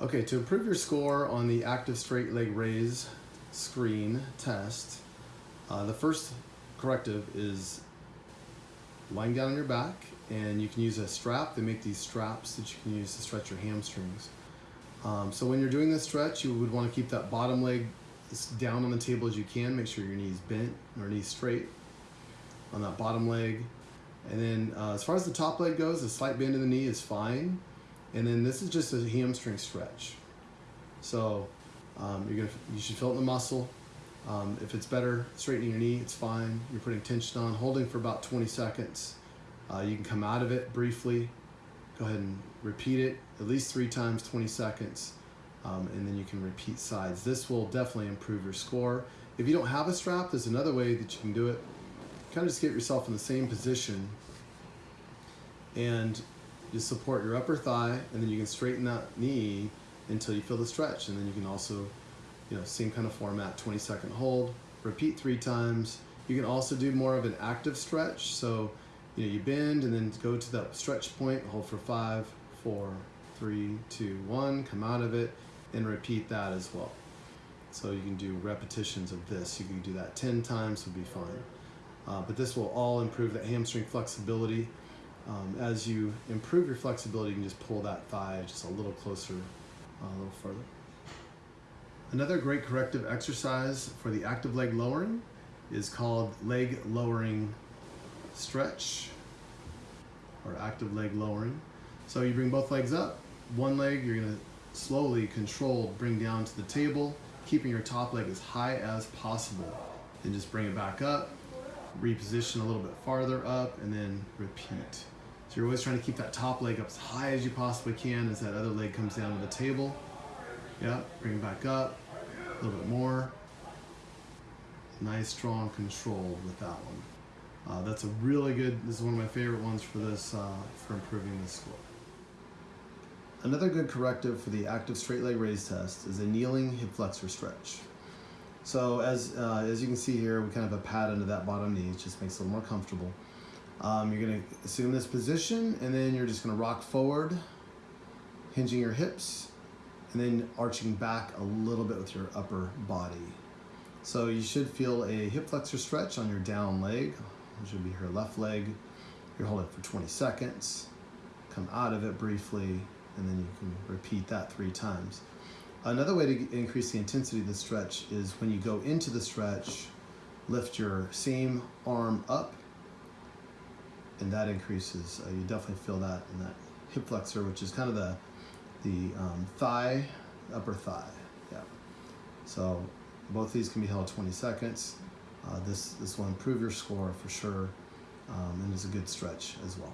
Okay, to improve your score on the active straight leg raise screen test, uh, the first corrective is lying down on your back and you can use a strap. They make these straps that you can use to stretch your hamstrings. Um, so when you're doing this stretch, you would want to keep that bottom leg down on the table as you can. Make sure your knees bent or knees straight on that bottom leg. And then uh, as far as the top leg goes, a slight bend in the knee is fine. And then this is just a hamstring stretch. So um, you're gonna, you should feel it in the muscle. Um, if it's better, straightening your knee, it's fine. You're putting tension on, holding for about 20 seconds. Uh, you can come out of it briefly. Go ahead and repeat it at least three times, 20 seconds. Um, and then you can repeat sides. This will definitely improve your score. If you don't have a strap, there's another way that you can do it. Kind of just get yourself in the same position and you support your upper thigh and then you can straighten that knee until you feel the stretch. And then you can also you know same kind of format 20 second hold repeat three times. You can also do more of an active stretch. So you know you bend and then go to that stretch point hold for five four three two one come out of it and repeat that as well. So you can do repetitions of this. You can do that 10 times would be fine. Uh, but this will all improve that hamstring flexibility um, as you improve your flexibility, you can just pull that thigh just a little closer, uh, a little further. Another great corrective exercise for the active leg lowering is called leg lowering stretch or active leg lowering. So you bring both legs up, one leg you're gonna slowly control bring down to the table, keeping your top leg as high as possible. Then just bring it back up, reposition a little bit farther up, and then repeat. So you're always trying to keep that top leg up as high as you possibly can as that other leg comes down to the table. Yep, bring it back up, a little bit more. Nice, strong control with that one. Uh, that's a really good, this is one of my favorite ones for this, uh, for improving this score. Another good corrective for the active straight leg raise test is a kneeling hip flexor stretch. So as, uh, as you can see here, we kind of have a pad under that bottom knee, it just makes it a little more comfortable. Um, you're gonna assume this position and then you're just gonna rock forward, hinging your hips, and then arching back a little bit with your upper body. So you should feel a hip flexor stretch on your down leg, which would be your left leg. You're holding for 20 seconds, come out of it briefly, and then you can repeat that three times. Another way to increase the intensity of the stretch is when you go into the stretch, lift your same arm up and that increases. Uh, you definitely feel that in that hip flexor, which is kind of the the um, thigh, upper thigh. Yeah. So both these can be held 20 seconds. Uh, this this will improve your score for sure, um, and is a good stretch as well.